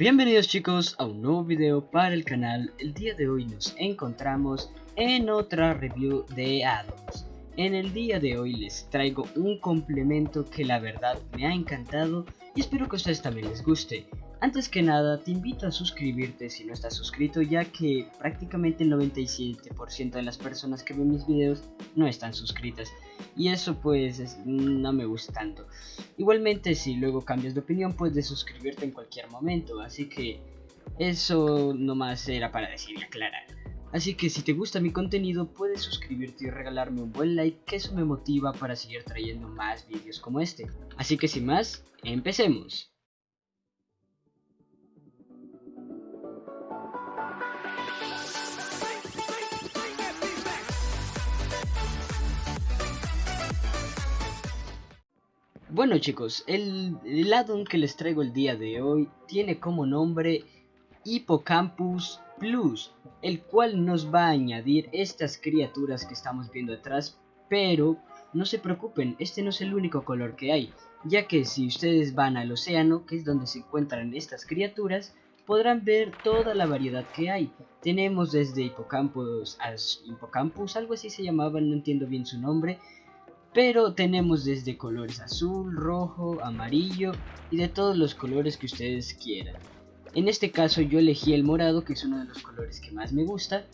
Bienvenidos chicos a un nuevo video para el canal. El día de hoy nos encontramos en otra review de addons. En el día de hoy les traigo un complemento que la verdad me ha encantado y espero que a ustedes también les guste. Antes que nada, te invito a suscribirte si no estás suscrito, ya que prácticamente el 97% de las personas que ven mis videos no están suscritas. Y eso pues no me gusta tanto. Igualmente, si luego cambias de opinión, puedes suscribirte en cualquier momento. Así que eso nomás era para decir y aclarar. Así que si te gusta mi contenido, puedes suscribirte y regalarme un buen like, que eso me motiva para seguir trayendo más vídeos como este. Así que sin más, empecemos. Bueno chicos, el, addon que les traigo el día de hoy tiene como nombre Hippocampus Plus, el cual nos va a añadir estas criaturas que estamos viendo atrás, pero no se preocupen, este no es el único color que hay, ya que si ustedes van al océano, que es donde se encuentran estas criaturas, podrán ver toda la variedad que hay. Tenemos desde Hippocampus, Hippocampus, algo así se llamaba, no entiendo bien su nombre, pero tenemos desde colores azul, rojo, amarillo y de todos los colores que ustedes quieran. En este caso yo elegí el morado que es uno de los colores que más me gusta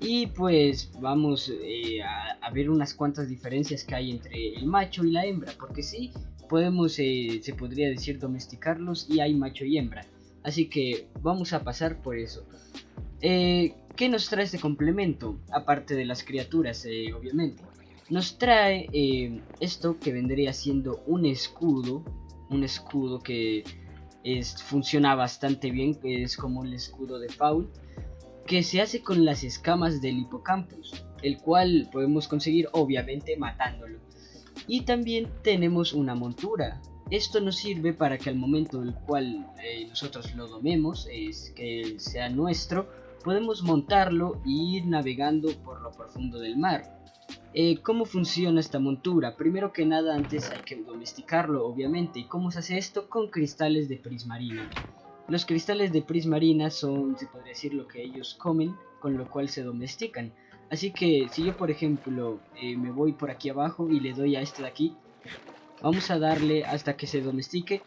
y pues vamos eh, a, ver unas cuantas diferencias que hay entre el macho y la hembra porque sí podemos eh, se podría decir domesticarlos y hay macho y hembra así que vamos a pasar por eso eh, ¿qué nos trae este complemento? aparte de las criaturas obviamente nos trae eh, esto que vendría siendo un escudo, un escudo que es, funciona bastante bien, que es como el escudo de Faul, que se hace con las escamas del hipocampus, el cual podemos conseguir obviamente matándolo. Y también tenemos una montura. Esto nos sirve para que al momento en el cual eh, nosotros lo domemos, es que sea nuestro, podemos montarlo e ir navegando por lo profundo del mar. Eh, ¿Cómo funciona esta montura? Primero que nada antes hay que domesticarlo obviamente. ¿Y cómo se hace esto? Con cristales de prismarina. Los cristales de prismarina son, se podría decir, lo que ellos comen, con lo cual se domestican. Así que si yo por ejemplo eh, me voy por aquí abajo y le doy a este de aquí, vamos a darle hasta que se domestique.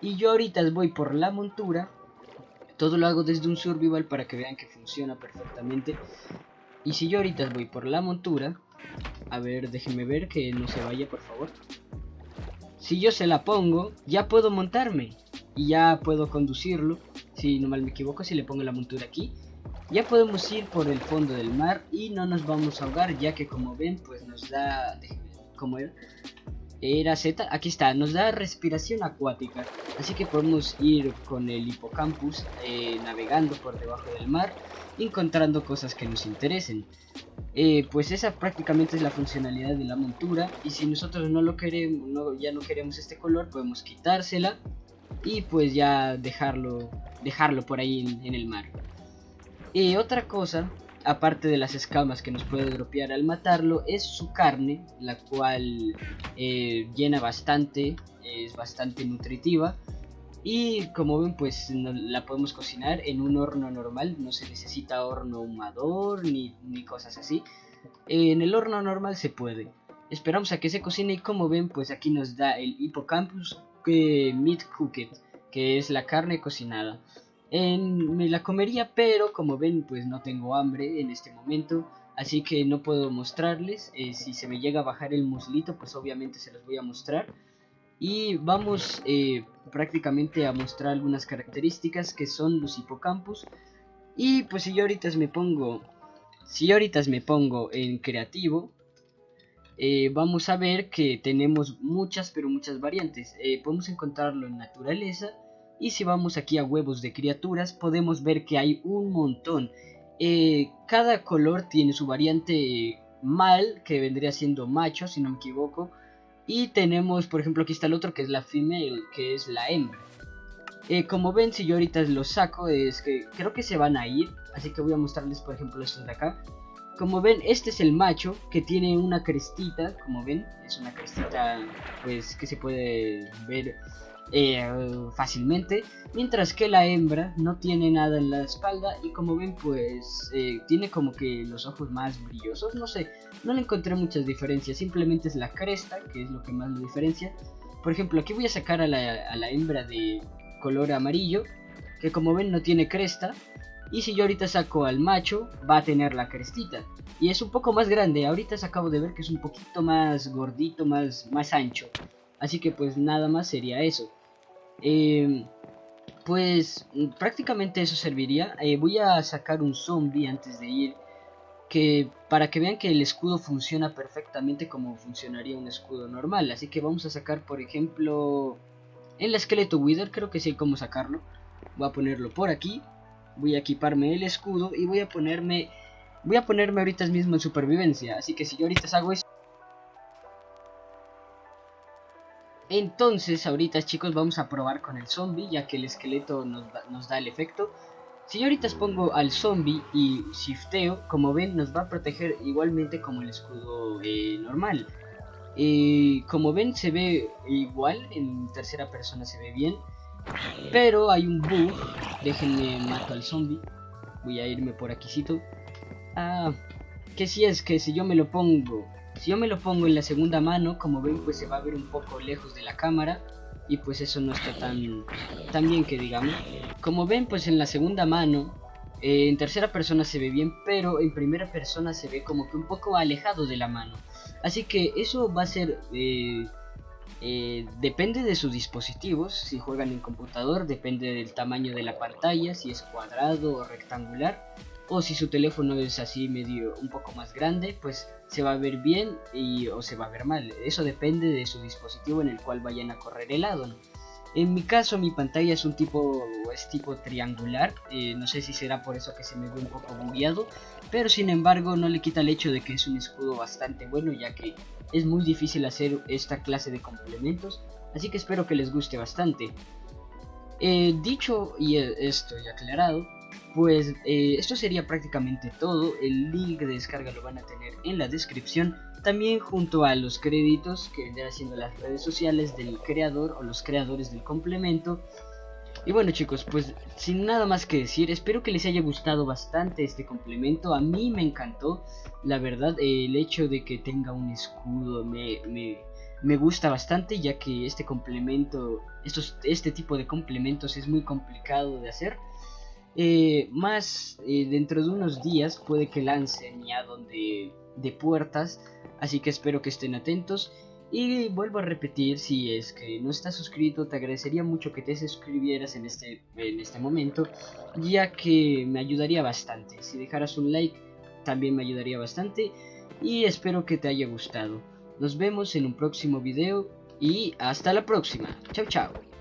Y yo ahorita voy por la montura, todo lo hago desde un survival para que vean que funciona perfectamente. Y si yo ahorita voy por la montura, a ver, déjenme ver que no se vaya, por favor. Si yo se la pongo, ya puedo montarme. Y ya puedo conducirlo. Si no mal me equivoco, si le pongo la montura aquí. Ya podemos ir por el fondo del mar y no nos vamos a ahogar, ya que como ven, pues nos da... ¿Cómo era? Era Z, aquí está, nos da respiración acuática. Así que podemos ir con el hipocampus eh, navegando por debajo del mar, encontrando cosas que nos interesen. Eh, pues esa prácticamente es la funcionalidad de la montura y si nosotros no lo queremos ya no queremos este color podemos quitársela y pues ya dejarlo dejarlo por ahí en, el mar y otra cosa aparte de las escamas que nos puede dropear al matarlo es su carne la cual eh, llena bastante es bastante nutritiva y como ven pues la podemos cocinar en un horno normal, no se necesita horno humador ni, ni cosas así. En el horno normal se puede. Esperamos a que se cocine y como ven pues aquí nos da el hippocampus que meat cooked, que es la carne cocinada. Me la comería pero como ven pues no tengo hambre en este momento. Así que no puedo mostrarles, eh, si se me llega a bajar el muslito pues obviamente se los voy a mostrar y vamos eh, prácticamente a mostrar algunas características que son los hipocampus y pues si yo ahorita me pongo si yo me pongo en creativo eh, vamos a ver que tenemos muchas pero muchas variantes. Eh, podemos encontrarlo en naturaleza y si vamos aquí a huevos de criaturas podemos ver que hay un montón. Cada color tiene su variante mal que vendría siendo macho si no me equivoco y tenemos, por ejemplo, aquí está el otro que es la female, que es la hembra. Eh, como ven, si yo ahorita los saco, es que creo que se van a ir. Así que voy a mostrarles, por ejemplo, estos de acá. como ven, este es el macho que tiene una crestita, como ven, es una crestita pues que se puede ver eh, fácilmente, mientras que la hembra no tiene nada en la espalda y como ven pues eh, tiene como que los ojos más brillosos, no sé, no le encontré muchas diferencias, simplemente es la cresta que es lo que más lo diferencia. Por ejemplo, aquí voy a sacar a la, a la hembra de color amarillo, que como ven no tiene cresta, y si yo ahorita saco al macho, va a tener la crestita. Y es un poco más grande. Ahorita se acabo de ver que es un poquito más gordito, más, más ancho. Así que pues nada más sería eso. Eh, pues prácticamente eso serviría. Eh, voy a sacar un zombie antes de ir. Que para que vean que el escudo funciona perfectamente como funcionaría un escudo normal. Así que vamos a sacar por ejemplo... El esqueleto Wither, creo que sé cómo sacarlo. Voy a ponerlo por aquí voy a equiparme el escudo y voy a ponerme voy a ponerme ahorita mismo en supervivencia así que si yo ahorita hago entonces ahorita chicos vamos a probar con el zombie ya que el esqueleto nos da, el efecto si yo ahorita pongo al zombie y shifteo como ven nos va a proteger igualmente como el escudo eh, normal eh, como ven se ve igual en tercera persona se ve bien pero hay un bug. Déjenme mato al zombie. Voy a irme por aquícito. Ah, que si es que si yo me lo pongo. Si yo me lo pongo en la segunda mano, como ven, pues se va a ver un poco lejos de la cámara. Y pues eso no está tan, tan bien que digamos. Como ven, pues en la segunda mano, eh, en tercera persona se ve bien, pero en primera persona se ve como que un poco alejado de la mano. Así que eso va a ser eh, eh, depende de sus dispositivos, si juegan en computador depende del tamaño de la pantalla, si es cuadrado o rectangular, o si su teléfono es así medio un poco más grande, pues se va a ver bien y, o se va a ver mal. Eso depende de su dispositivo en el cual vayan a correr el addon. En mi caso mi pantalla es un tipo es tipo triangular, eh, no sé si será por eso que se me ve un poco bugueado, pero sin embargo no le quita el hecho de que es un escudo bastante bueno ya que es muy difícil hacer esta clase de complementos, así que espero que les guste bastante. Eh, dicho y esto y aclarado, pues eh, esto sería prácticamente todo, el link de descarga lo van a tener en la descripción, también junto a los créditos que vendrán siendo las redes sociales del creador o los creadores del complemento. Y bueno chicos, pues sin nada más que decir, espero que les haya gustado bastante este complemento, a mí me encantó, la verdad, el hecho de que tenga un escudo me, me, gusta bastante ya que este complemento, estos, este tipo de complementos es muy complicado de hacer. Eh, más eh, dentro de unos días puede que lancen ya donde de puertas Así que espero que estén atentos. Y vuelvo a repetir, si es que no estás suscrito, te agradecería mucho que te suscribieras en este, en este momento, ya que me ayudaría bastante. Si dejaras un like, también me ayudaría bastante. Y espero que te haya gustado. Nos vemos en un próximo video y hasta la próxima. Chao, chao.